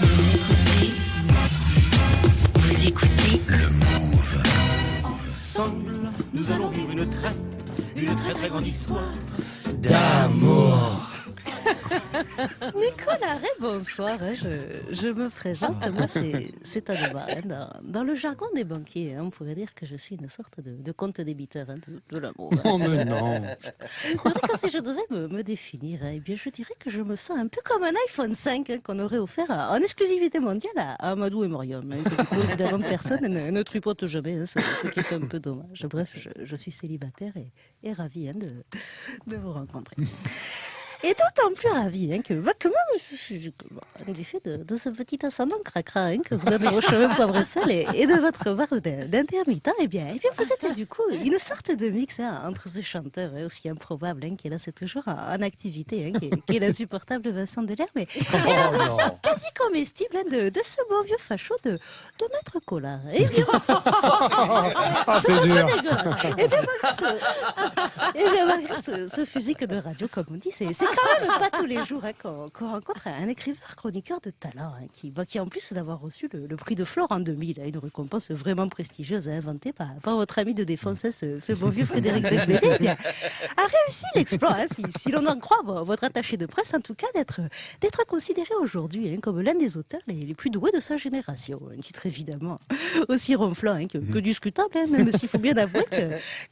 Vous écoutez. Vous écoutez. Le Move. Ensemble, nous allons vivre une très, une très très grande histoire. D'amour. Nicolas Ray, bonsoir. hein, Je, je me présente. Moi, c'est- Anoma. hein. Dans, dans le jargon des banquiers, hein, on pourrait dire que je suis une sorte de, de compte débiteur hein, de, de l'amour. Oh, mais non. Vrai si je devais me, me définir, eh bien, je dirais que je me sens un peu comme un iPhone 5 hein, qu'on aurait offert en exclusivité mondiale à Amadou et hein, que coup, évidemment, personne ne, ne tripote jamais, ce, ce qui est un peu dommage. Bref, je, je suis célibataire et, et ravi de, de vous rencontrer. Et d'autant plus ravi hein, que, bah, que moi, je suis bah, du fait de, de ce petit ascendant cracra hein, que vous donnez vos cheveux poivre sel et, et de votre barbe d'in- d'intermittent, eh bien, eh bien, vous êtes du coup une sorte de mix hein, entre ce chanteur hein, aussi improbable hein, qui est là, c'est toujours en, en activité, hein, qui, est- qui est l'insupportable Vincent Delerme, mais et la version quasi comestible hein, de, de ce bon vieux facho de, de Maître Collard. Eh bien, Ah, c'est dur. Eh bien, malgré ce, eh bien, malgré ce- ce physique de radio, comme on dit, c'est c'est quand même pas tous les jours hein, qu'on qu'on rencontre un écrivain chroniqueur de talent, hein, qui, bah, qui en plus d'avoir reçu le, le prix de Flore en 2000, hein, une récompense vraiment prestigieuse inventée par, par votre ami de défense, hein, ce, ce bon vieux Frédéric Becbédé, eh a réussi l'exploit, si, si l'on en croit vo- votre attaché de presse, en tout cas, d'être considéré aujourd'hui comme l'un des auteurs les, les plus doués de sa génération. Un titre évidemment aussi ronflant que, que discutable, même s'il faut bien avouer que-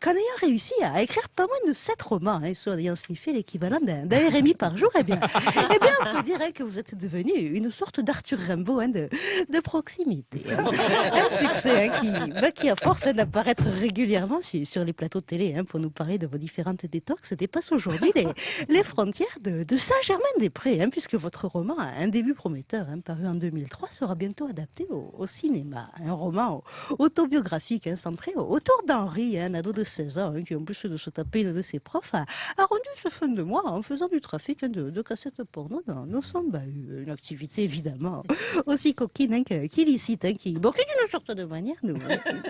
qu'en ayant réussi à écrire pas moins de sept romans, soit en ayant sniffé l'équivalent d'un RMI par jour, eh bien, eh bien, on peut dire hein, que vous êtes devenu une sorte d'Arthur Rimbaud hein, de, de proximité. hein. Un succès hein, qui, bah, qui, à force d'apparaître régulièrement sur, sur les plateaux de télé pour nous parler de vos différentes détox, dépasse aujourd'hui les, les frontières de, de Saint-Germain-des-Prés, puisque votre roman, un début prometteur, paru en 2003, sera bientôt adapté au, au cinéma. Un roman autobiographique centré autour d'Henri, un ado de 16 ans, qui en plus de se taper une de ses profs, a, a rendu ce fin de mois en faisant du trafic hein, de, de cassettes porno dans nos son bahut. Une activité évidemment aussi coquine hein, qu'illicite, hein, qui, bon, qui d'une sorte de manière nous,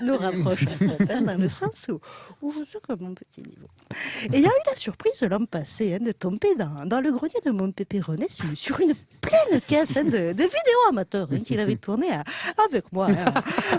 nous rapproche hein, dans le sens où, où je suis comme mon petit niveau. Et il y a eu la surprise l'an passé hein, de tomber dans, dans le grenier de mon Pépéronet sur, sur une pleine caisse de, de vidéos amateurs qu'il avait tourné à- avec moi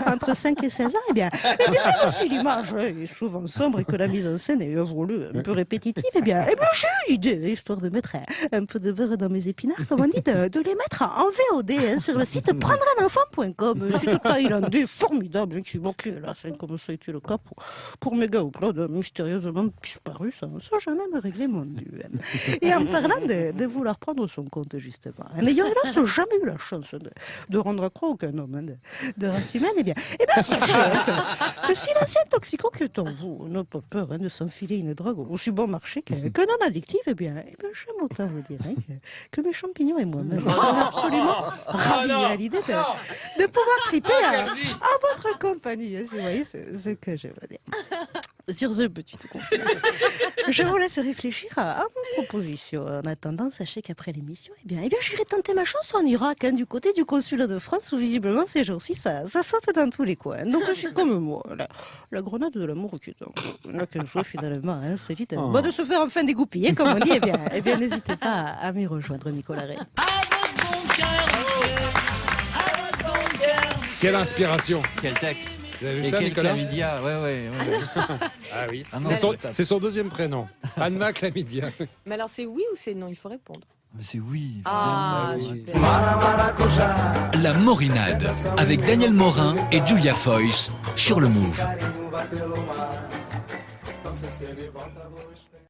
entre 5 et 16 ans. Et bien, et bien même si l'image est souvent sombre et que la mise en scène est un peu répétitive, et bien, eh bien j'ai eu l'idée, histoire de mettre un, peu de beurre dans mes épinards, comme on dit, de, les mettre en VOD hein, sur le site prendreunenfant.com. Un site thaïlandais formidable hein, qui manquait là, c'est comme ça a été le cas pour, pour Méga Upload, hein, mystérieusement disparu, ça, ça j'en ai me régler mon hein. Et en parlant de, vouloir prendre son compte, justement, en n'ayant hélas jamais eu la chance de, de rendre croix aucun homme hein, de, de race humaine, eh bien, eh bien sachez hein, que, que si l'ancien toxico qui est en vous n'a pas peur hein, de s'enfiler une drogue aussi bon marché que, que non addictive, eh eh bien j'aime autant vous dire hein, que, que mes champignons et moi-même sommes absolument ravis à l'idée de, de pouvoir triper à, à votre compagnie. vous voyez ce, ce que je veux dire. Sur ce petit confiance, je vous laisse réfléchir à, à mon proposition. En attendant, sachez qu'après l'émission, eh bien, eh bien, j'irai tenter ma chance en Irak, hein, du côté du consulat de France, où visiblement ces jours-ci, ça, ça saute dans tous les coins. Donc, suis comme moi, la, la grenade de l'amour qui est en- là qu'elle soit finalement insolite. Oh. Bon, de se faire enfin dégoupiller, comme on dit, eh bien, eh bien n'hésitez pas à, à m'y rejoindre, Nicolas Ray. Quelle inspiration. Quel texte Vous avez vu Et ça, Nicolas chlamydia, ouais, ouais. ouais. Ah oui. Ah non, C'est son, deuxième prénom. Anna Chlamydia. Mais alors c'est oui ou c'est non? Il faut répondre. C'est oui. Ah, oui. super. La Morinade avec Daniel Morin et Julia Foyce sur le Move.